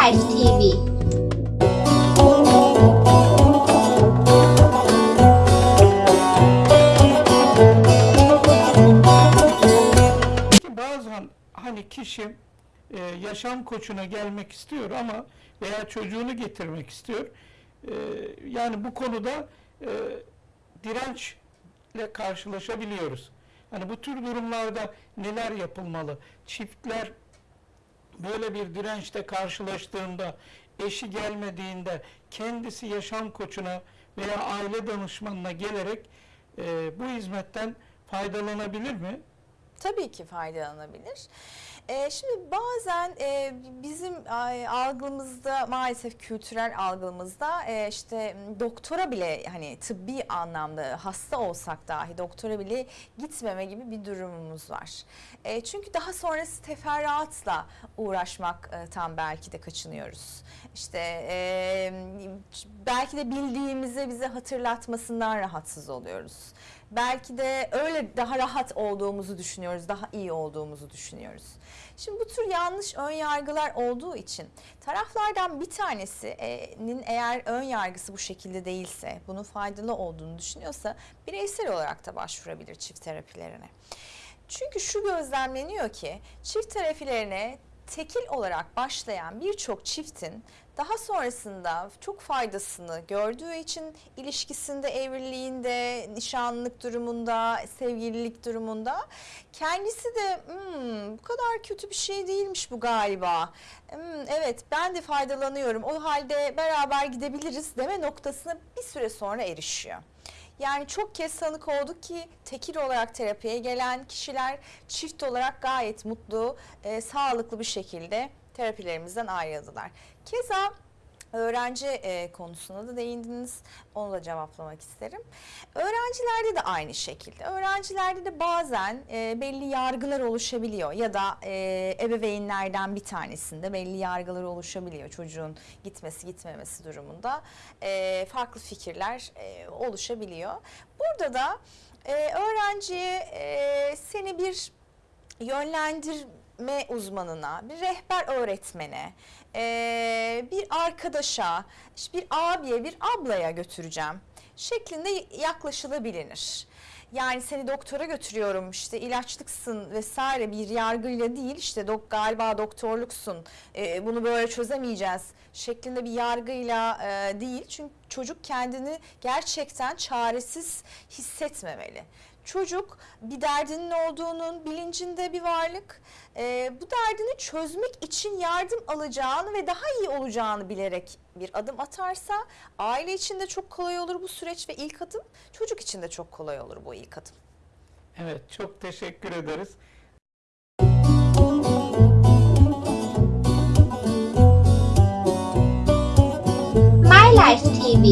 Sunrise TV. Bazen hani kişi e, yaşam koçuna gelmek istiyor ama veya çocuğunu getirmek istiyor. E, yani bu konuda e, dirençle karşılaşabiliyoruz. Hani bu tür durumlarda neler yapılmalı? Çiftler böyle bir dirençle karşılaştığında, eşi gelmediğinde kendisi yaşam koçuna veya aile danışmanına gelerek e, bu hizmetten faydalanabilir mi? Tabii ki faydalanabilir. Ee, şimdi bazen e, bizim e, algımızda maalesef kültürel algımızda e, işte doktora bile hani tıbbi anlamda hasta olsak dahi doktora bile gitmeme gibi bir durumumuz var. E, çünkü daha sonrası teferruatla uğraşmaktan belki de kaçınıyoruz. İşte e, belki de bildiğimizi bize hatırlatmasından rahatsız oluyoruz. Belki de öyle daha rahat olduğumuzu düşünüyoruz, daha iyi olduğumuzu düşünüyoruz. Şimdi bu tür yanlış ön yargılar olduğu için taraflardan bir tanesinin eğer ön yargısı bu şekilde değilse, bunun faydalı olduğunu düşünüyorsa bireysel olarak da başvurabilir çift terapilerine. Çünkü şu gözlemleniyor ki çift terapilerine tekil olarak başlayan birçok çiftin daha sonrasında çok faydasını gördüğü için ilişkisinde, evliliğinde, nişanlılık durumunda, sevgililik durumunda kendisi de "Hmm, bu kadar kötü bir şey değilmiş bu galiba. Hmm, evet ben de faydalanıyorum o halde beraber gidebiliriz deme noktasına bir süre sonra erişiyor. Yani çok kez tanık olduk ki tekil olarak terapiye gelen kişiler çift olarak gayet mutlu, e, sağlıklı bir şekilde terapilerimizden ayrıldılar. Keza öğrenci e, konusuna da değindiniz. Onu da cevaplamak isterim. Öğrencilerde de aynı şekilde. Öğrencilerde de bazen e, belli yargılar oluşabiliyor ya da e, ebeveynlerden bir tanesinde belli yargılar oluşabiliyor çocuğun gitmesi gitmemesi durumunda e, farklı fikirler e, oluşabiliyor. Burada da e, öğrenciye e, seni bir yönlendirme uzmanına, bir rehber öğretmene, e, bir arkadaşa, işte bir abiye, bir ablaya götüreceğim şeklinde yaklaşılabilir. Yani seni doktora götürüyorum işte ilaçlıksın vesaire bir yargıyla değil işte dok galiba doktorluksun e, bunu böyle çözemeyeceğiz şeklinde bir yargıyla e, değil. Çünkü çocuk kendini gerçekten çaresiz hissetmemeli. Çocuk bir derdinin olduğunun bilincinde bir varlık. Ee, bu derdini çözmek için yardım alacağını ve daha iyi olacağını bilerek bir adım atarsa aile için de çok kolay olur bu süreç ve ilk adım çocuk için de çok kolay olur bu ilk adım. Evet, çok teşekkür ederiz. My Life TV